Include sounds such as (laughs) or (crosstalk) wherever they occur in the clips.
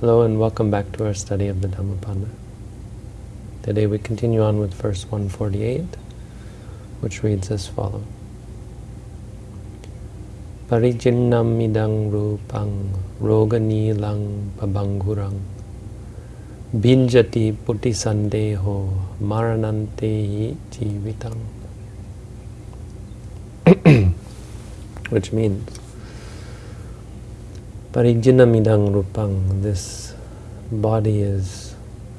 Hello and welcome back to our study of the Dhammapada. Today we continue on with verse 148, which reads as follows. Parijinnam idang rupang rogani lang pabangurang binjati putti sandeho maranante jivitang (coughs) which means Parijinamidang rupang, this body is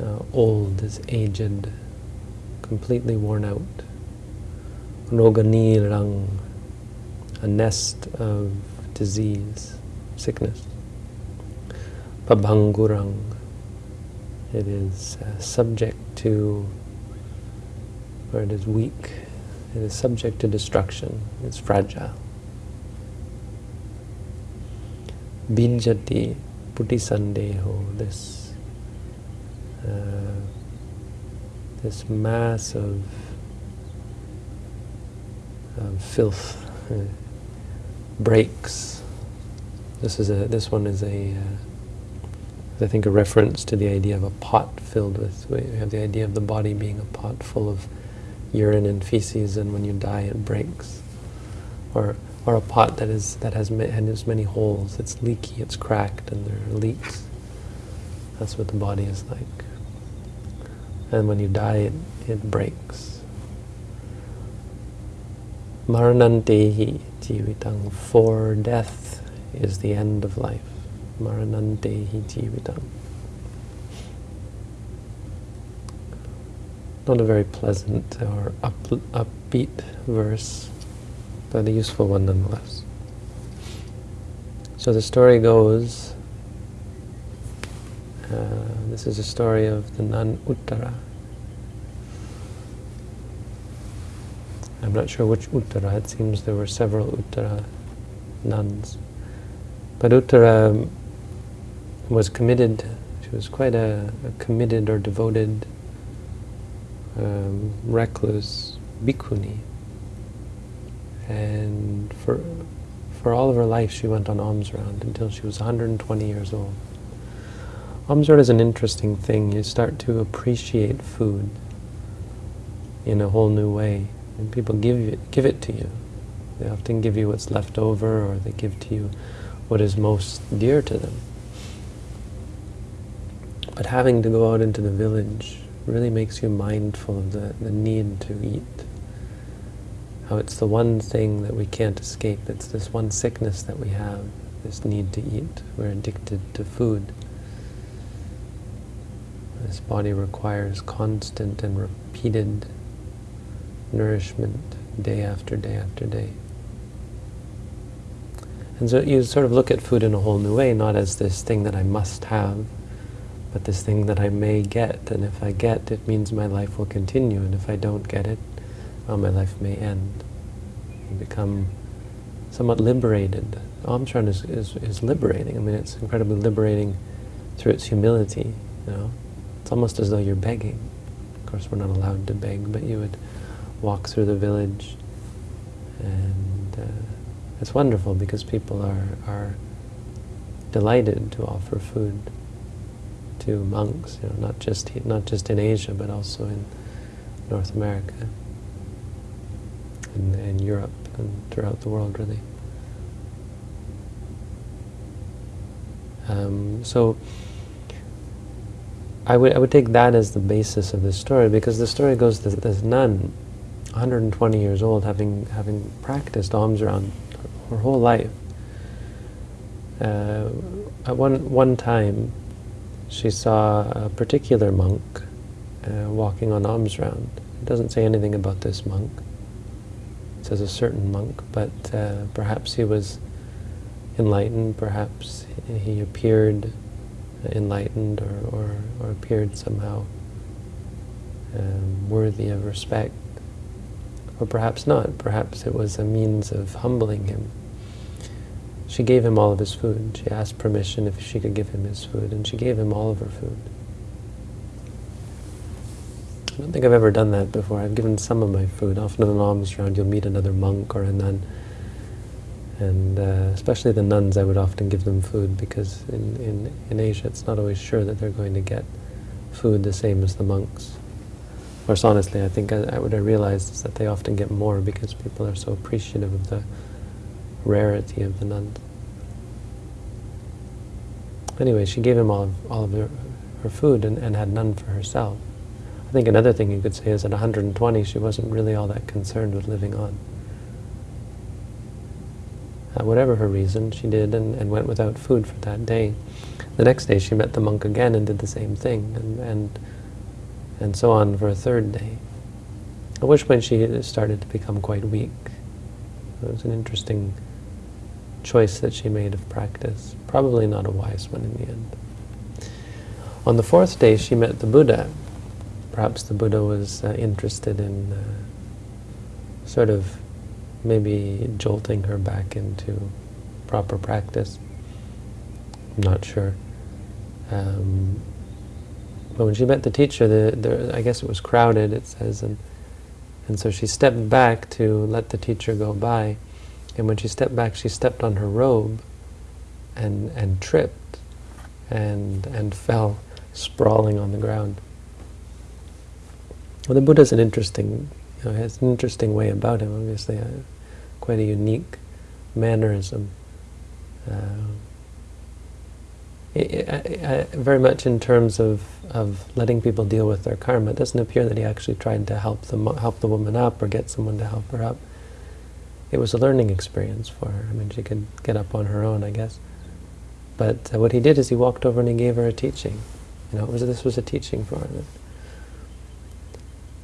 uh, old, is aged, completely worn out. Rogani rang, a nest of disease, sickness. Pabhangurang, it is uh, subject to, or it is weak, it is subject to destruction, it's fragile. Binjati Putisandeho, this uh, this mass of, of filth uh, breaks. This is a this one is a uh, I think a reference to the idea of a pot filled with. We have the idea of the body being a pot full of urine and feces, and when you die, it breaks. Or or a pot that is that has, has many holes. It's leaky, it's cracked, and there are leaks. That's what the body is like. And when you die, it, it breaks. Maranantehi jivitang. For death is the end of life. Maranantehi jivitang. Not a very pleasant or up, upbeat verse but a useful one nonetheless. So the story goes, uh, this is a story of the nun Uttara. I'm not sure which Uttara, it seems there were several Uttara nuns. But Uttara was committed, she was quite a, a committed or devoted um, recluse bhikkhuni. And for, for all of her life, she went on alms round until she was 120 years old. Alms round is an interesting thing. You start to appreciate food in a whole new way. And people give it, give it to you. They often give you what's left over, or they give to you what is most dear to them. But having to go out into the village really makes you mindful of the, the need to eat how it's the one thing that we can't escape. It's this one sickness that we have, this need to eat. We're addicted to food. This body requires constant and repeated nourishment day after day after day. And so you sort of look at food in a whole new way, not as this thing that I must have, but this thing that I may get. And if I get, it means my life will continue. And if I don't get it, well, my life may end. You become somewhat liberated. Alms round is, is, is liberating. I mean, it's incredibly liberating through its humility, you know. It's almost as though you're begging. Of course, we're not allowed to beg, but you would walk through the village and uh, it's wonderful because people are, are delighted to offer food to monks, you know, not just, not just in Asia, but also in North America in, in Europe and throughout the world, really. Um, so I would I would take that as the basis of this story because the story goes that this nun, 120 years old, having having practiced alms round her whole life. Uh, at one one time, she saw a particular monk uh, walking on alms round. It doesn't say anything about this monk as a certain monk, but uh, perhaps he was enlightened, perhaps he appeared enlightened or, or, or appeared somehow um, worthy of respect. Or perhaps not, perhaps it was a means of humbling him. She gave him all of his food. She asked permission if she could give him his food, and she gave him all of her food. I don't think I've ever done that before. I've given some of my food. Often in an alms round you'll meet another monk or a nun And uh, especially the nuns, I would often give them food because in, in, in Asia it's not always sure that they're going to get food the same as the monks. Of course, honestly, I think I, I, what I realized is that they often get more because people are so appreciative of the rarity of the nuns. Anyway, she gave him all of, all of her, her food and, and had none for herself. I think another thing you could say is at 120 she wasn't really all that concerned with living on. Uh, whatever her reason, she did and, and went without food for that day. The next day she met the monk again and did the same thing, and, and, and so on for a third day. At which point she started to become quite weak. It was an interesting choice that she made of practice. Probably not a wise one in the end. On the fourth day she met the Buddha. Perhaps the Buddha was uh, interested in uh, sort of maybe jolting her back into proper practice. I'm not sure. Um, but when she met the teacher, the, the, I guess it was crowded, it says, and, and so she stepped back to let the teacher go by. And when she stepped back, she stepped on her robe and, and tripped and, and fell sprawling on the ground. Well, the Buddha's an interesting, you know, has an interesting way about him, obviously. Uh, quite a unique mannerism. Uh, it, very much in terms of, of letting people deal with their karma. It doesn't appear that he actually tried to help the, help the woman up or get someone to help her up. It was a learning experience for her. I mean, she could get up on her own, I guess. But uh, what he did is he walked over and he gave her a teaching. You know, was, this was a teaching for her.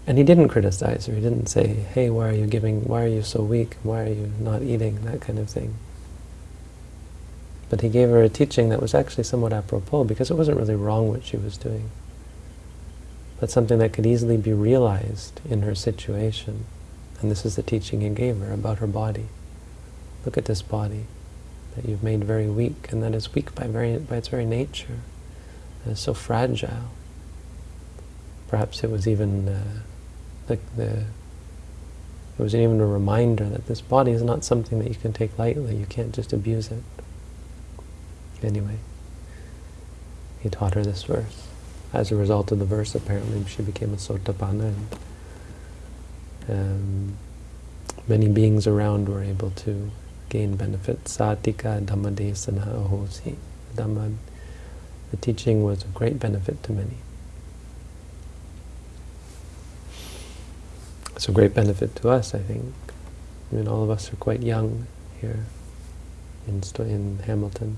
And he didn't criticize her. He didn't say, hey, why are you giving, why are you so weak? Why are you not eating? That kind of thing. But he gave her a teaching that was actually somewhat apropos because it wasn't really wrong what she was doing. But something that could easily be realized in her situation. And this is the teaching he gave her about her body. Look at this body that you've made very weak, and that is weak by, very, by its very nature. And it's so fragile. Perhaps it was even uh, the, the it was even a reminder that this body is not something that you can take lightly. You can't just abuse it. Anyway, he taught her this verse. As a result of the verse, apparently, she became a sotapanna. And, um, many beings around were able to gain benefit. Satika dhammadesana ahosi. Dhamma, the teaching was of great benefit to many. It's a great benefit to us, I think. I mean, all of us are quite young here in, in Hamilton.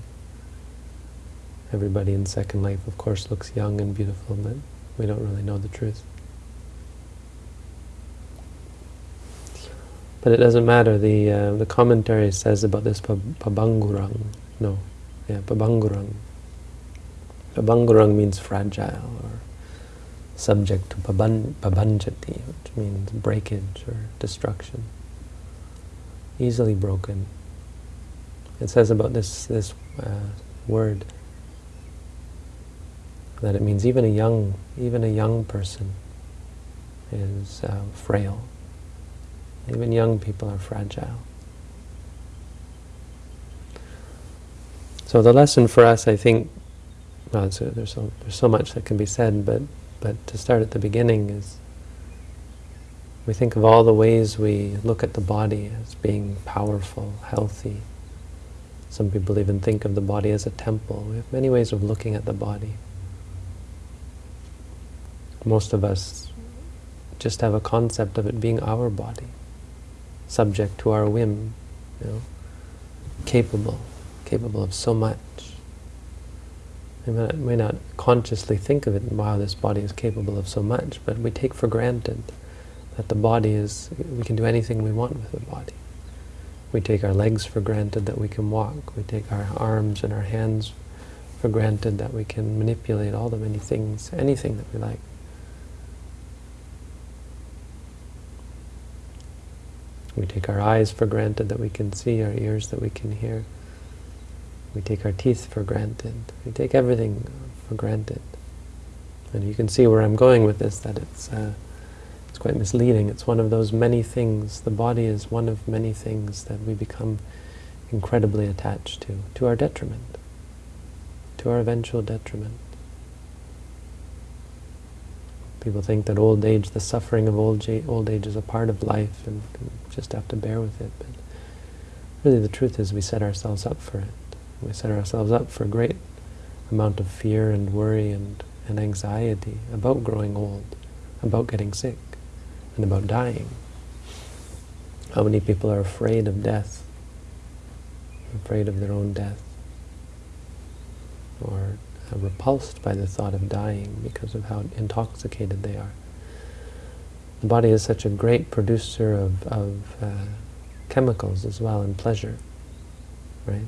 Everybody in Second Life, of course, looks young and beautiful, but we don't really know the truth. But it doesn't matter. The uh, the commentary says about this pabangurang. No, yeah, pabangurang. Pabangurang means fragile or subject to pabanjati, which means breakage or destruction. Easily broken. It says about this this uh, word that it means even a young even a young person is uh, frail. Even young people are fragile. So the lesson for us, I think, well, there's so there's so much that can be said, but but to start at the beginning is we think of all the ways we look at the body as being powerful, healthy. Some people even think of the body as a temple. We have many ways of looking at the body. Most of us just have a concept of it being our body, subject to our whim, you know, capable, capable of so much. We may not, may not consciously think of it, wow, this body is capable of so much, but we take for granted that the body is, we can do anything we want with the body. We take our legs for granted that we can walk. We take our arms and our hands for granted that we can manipulate all the many things, anything that we like. We take our eyes for granted that we can see, our ears that we can hear. We take our teeth for granted. We take everything for granted. And you can see where I'm going with this, that it's, uh, it's quite misleading. It's one of those many things. The body is one of many things that we become incredibly attached to, to our detriment, to our eventual detriment. People think that old age, the suffering of old, old age is a part of life and, and just have to bear with it. But really the truth is we set ourselves up for it. We set ourselves up for a great amount of fear and worry and, and anxiety about growing old, about getting sick, and about dying. How many people are afraid of death, afraid of their own death, or repulsed by the thought of dying because of how intoxicated they are. The body is such a great producer of, of uh, chemicals as well, and pleasure, right?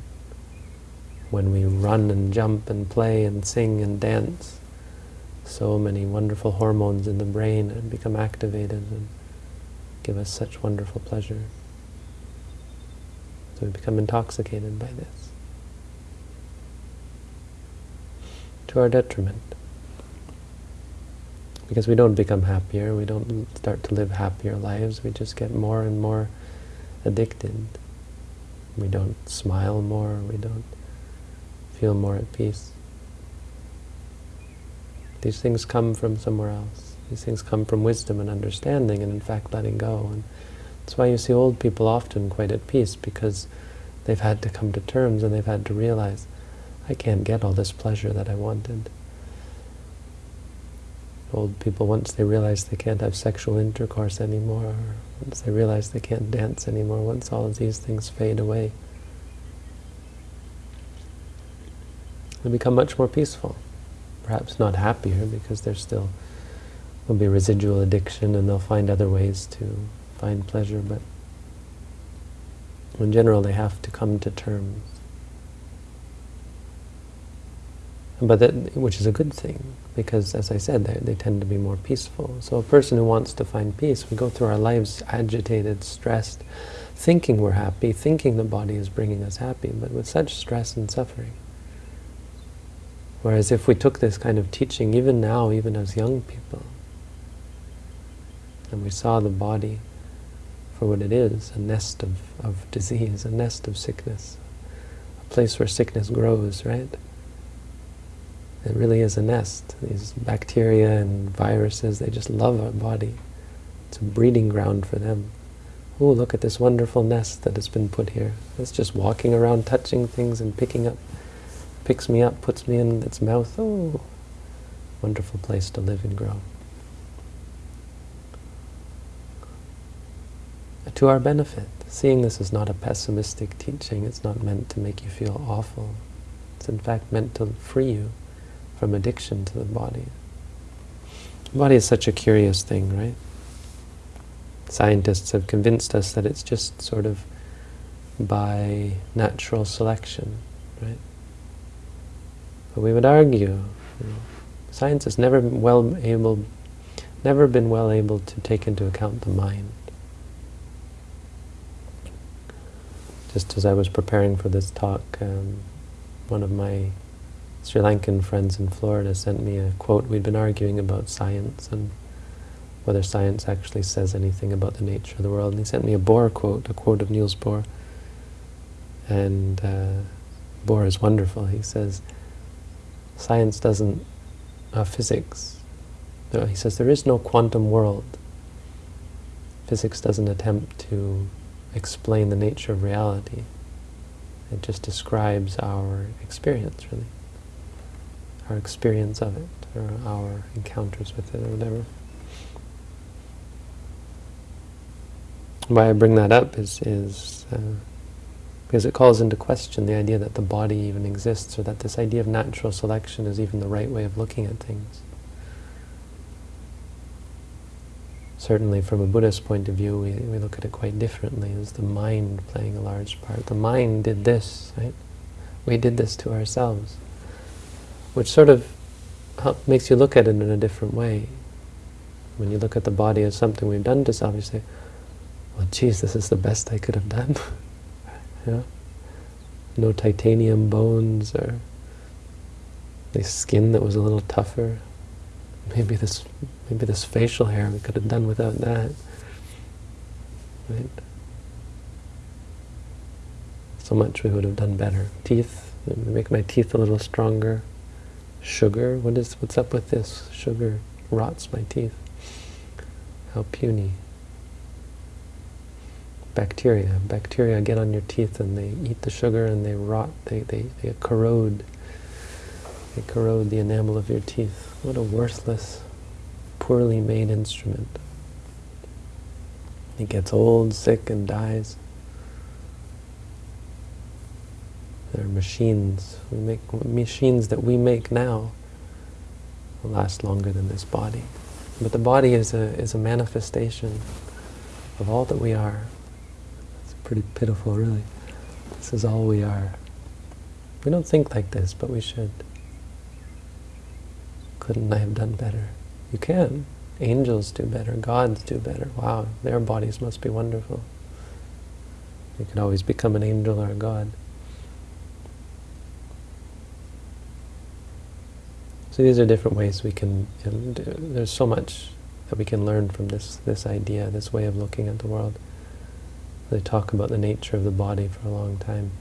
When we run and jump and play and sing and dance, so many wonderful hormones in the brain and become activated and give us such wonderful pleasure. So we become intoxicated by this. To our detriment. Because we don't become happier, we don't start to live happier lives, we just get more and more addicted. We don't smile more, we don't feel more at peace. These things come from somewhere else. These things come from wisdom and understanding and in fact letting go. And that's why you see old people often quite at peace because they've had to come to terms and they've had to realize, I can't get all this pleasure that I wanted. Old people, once they realize they can't have sexual intercourse anymore, once they realize they can't dance anymore, once all of these things fade away, they become much more peaceful. Perhaps not happier, because there's still will be residual addiction and they'll find other ways to find pleasure, but in general they have to come to terms. But that, which is a good thing, because as I said, they, they tend to be more peaceful. So a person who wants to find peace, we go through our lives agitated, stressed, thinking we're happy, thinking the body is bringing us happy, but with such stress and suffering. Whereas if we took this kind of teaching, even now, even as young people, and we saw the body for what it is, a nest of, of disease, a nest of sickness, a place where sickness grows, right? It really is a nest. These bacteria and viruses, they just love our body. It's a breeding ground for them. Oh, look at this wonderful nest that has been put here. It's just walking around, touching things and picking up, picks me up, puts me in its mouth. Oh, wonderful place to live and grow. to our benefit. Seeing this is not a pessimistic teaching, it's not meant to make you feel awful. It's in fact meant to free you from addiction to the body. The body is such a curious thing, right? Scientists have convinced us that it's just sort of by natural selection, right? But we would argue, you know, science has never been well able, never been well able to take into account the mind. just as I was preparing for this talk, um, one of my Sri Lankan friends in Florida sent me a quote. We'd been arguing about science and whether science actually says anything about the nature of the world. And he sent me a Bohr quote, a quote of Niels Bohr. And uh, Bohr is wonderful. He says, science doesn't, uh, physics, he says there is no quantum world. Physics doesn't attempt to explain the nature of reality. It just describes our experience, really. Our experience of it, or our encounters with it, or whatever. Why I bring that up is, is uh, because it calls into question the idea that the body even exists, or that this idea of natural selection is even the right way of looking at things. certainly from a Buddhist point of view, we, we look at it quite differently. Is the mind playing a large part? The mind did this, right? We did this to ourselves, which sort of makes you look at it in a different way. When you look at the body as something we've done to self, you say, well, geez, this is the best I could have done. (laughs) yeah? No titanium bones or the skin that was a little tougher. Maybe this Maybe this facial hair we could have done without that. Right? So much we would have done better. Teeth, make my teeth a little stronger. Sugar, what is, what's up with this? Sugar rots my teeth. How puny. Bacteria. Bacteria get on your teeth and they eat the sugar and they rot, they, they, they corrode. They corrode the enamel of your teeth. What a worthless, poorly made instrument. It gets old, sick, and dies. There are machines. We make machines that we make now will last longer than this body. But the body is a is a manifestation of all that we are. Pretty pitiful, really. This is all we are. We don't think like this, but we should. Couldn't I have done better? You can. Angels do better. Gods do better. Wow, their bodies must be wonderful. You could always become an angel or a god. So these are different ways we can, there's so much that we can learn from this, this idea, this way of looking at the world. They talk about the nature of the body for a long time.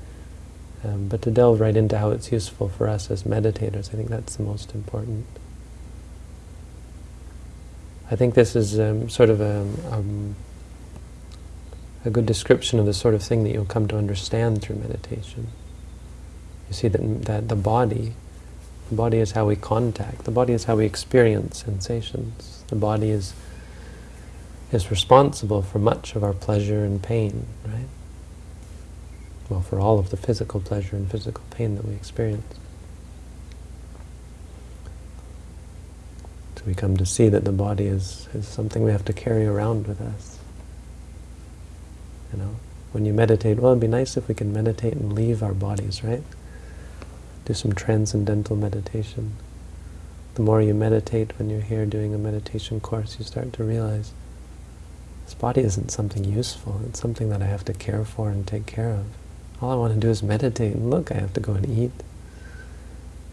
Um, but to delve right into how it's useful for us as meditators, I think that's the most important. I think this is um, sort of a, um, a good description of the sort of thing that you'll come to understand through meditation. You see that, that the body the body is how we contact. The body is how we experience sensations. The body is is responsible for much of our pleasure and pain, right? Well, for all of the physical pleasure and physical pain that we experience. So we come to see that the body is, is something we have to carry around with us. You know, when you meditate, well, it'd be nice if we can meditate and leave our bodies, right? do some transcendental meditation. The more you meditate when you're here doing a meditation course, you start to realize this body isn't something useful. It's something that I have to care for and take care of. All I want to do is meditate. Look, I have to go and eat.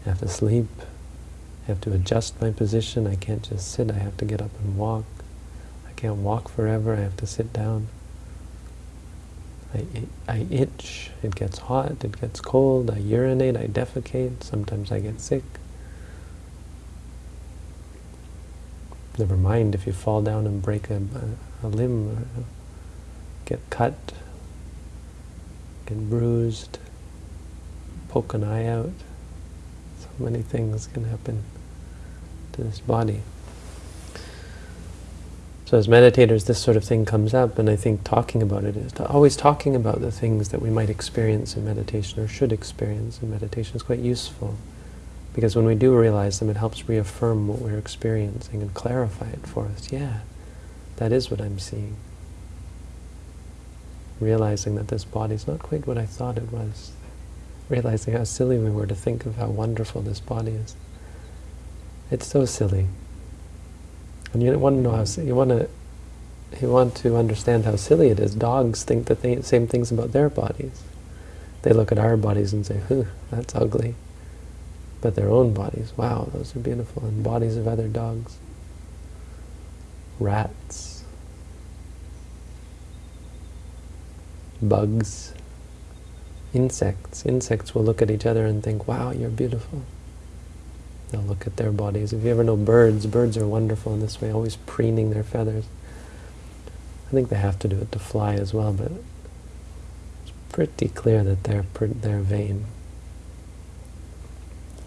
I have to sleep. I have to adjust my position. I can't just sit. I have to get up and walk. I can't walk forever. I have to sit down. I, I itch, it gets hot, it gets cold, I urinate, I defecate, sometimes I get sick. Never mind if you fall down and break a, a, limb, get cut, get bruised, poke an eye out. So many things can happen to this body. So as meditators, this sort of thing comes up, and I think talking about it is always talking about the things that we might experience in meditation or should experience in meditation is quite useful. Because when we do realize them, it helps reaffirm what we're experiencing and clarify it for us. Yeah, that is what I'm seeing. Realizing that this body is not quite what I thought it was. Realizing how silly we were to think of how wonderful this body is. It's so silly. And you want to know how you want to you want to understand how silly it is. Dogs think the same things about their bodies. They look at our bodies and say, "Huh, that's ugly." But their own bodies, wow, those are beautiful. And bodies of other dogs, rats, bugs, insects. Insects will look at each other and think, "Wow, you're beautiful." They'll look at their bodies. If you ever know birds, birds are wonderful in this way, always preening their feathers. I think they have to do it to fly as well, but it's pretty clear that they're, they're vain.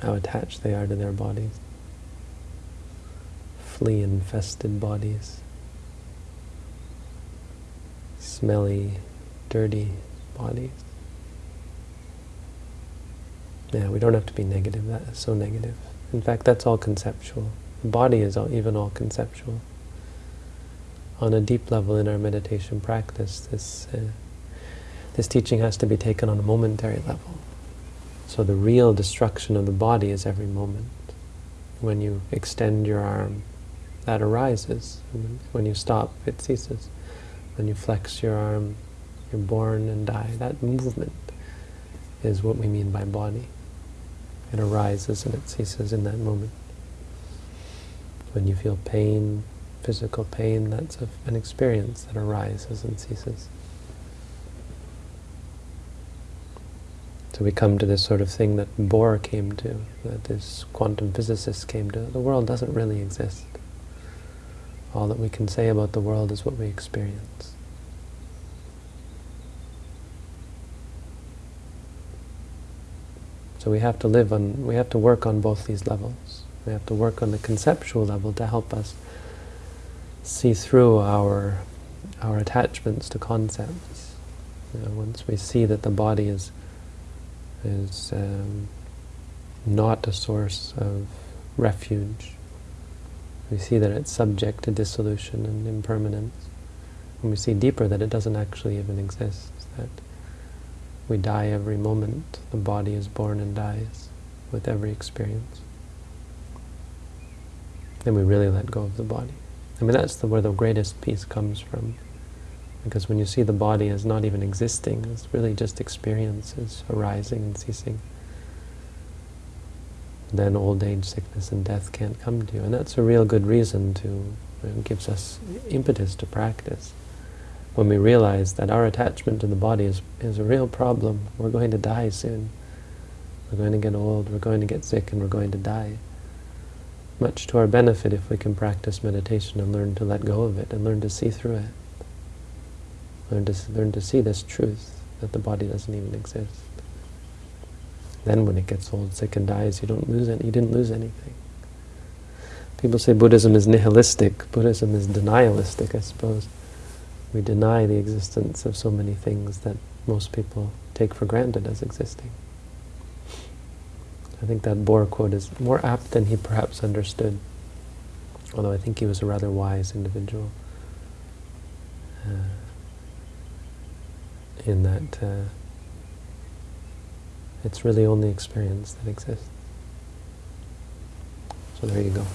How attached they are to their bodies. Flea-infested bodies. Smelly, dirty bodies. Yeah, we don't have to be negative. That is so negative. In fact, that's all conceptual. The body is all, even all conceptual. On a deep level in our meditation practice, this, uh, this teaching has to be taken on a momentary level. So the real destruction of the body is every moment. When you extend your arm, that arises. When you stop, it ceases. When you flex your arm, you're born and die. That movement is what we mean by body. It arises and it ceases in that moment. When you feel pain, physical pain, that's an experience that arises and ceases. So we come to this sort of thing that Bohr came to, that this quantum physicist came to. The world doesn't really exist. All that we can say about the world is what we experience. So we have to live on, we have to work on both these levels. We have to work on the conceptual level to help us see through our our attachments to concepts. You know, once we see that the body is is um, not a source of refuge, we see that it's subject to dissolution and impermanence. And we see deeper that it doesn't actually even exist, that we die every moment, the body is born and dies with every experience. Then we really let go of the body. I mean, that's the, where the greatest peace comes from. Because when you see the body as not even existing, it's really just experiences arising and ceasing. Then old age, sickness, and death can't come to you. And that's a real good reason to, it gives us impetus to practice. When we realize that our attachment to the body is, is a real problem, we're going to die soon. We're going to get old, we're going to get sick, and we're going to die much to our benefit if we can practice meditation and learn to let go of it and learn to see through it. Learn to, learn to see this truth, that the body doesn't even exist. Then when it gets old, sick, and dies, you don't lose any, you didn't lose anything. People say Buddhism is nihilistic. Buddhism is denialistic, I suppose. We deny the existence of so many things that most people take for granted as existing. I think that Bohr quote is more apt than he perhaps understood, although I think he was a rather wise individual uh, in that uh, it's really only experience that exists. So there you go.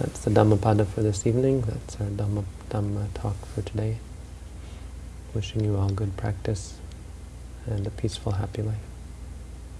That's the Dhammapada for this evening. That's our Dhamma, Dhamma talk for today. Wishing you all good practice and a peaceful, happy life.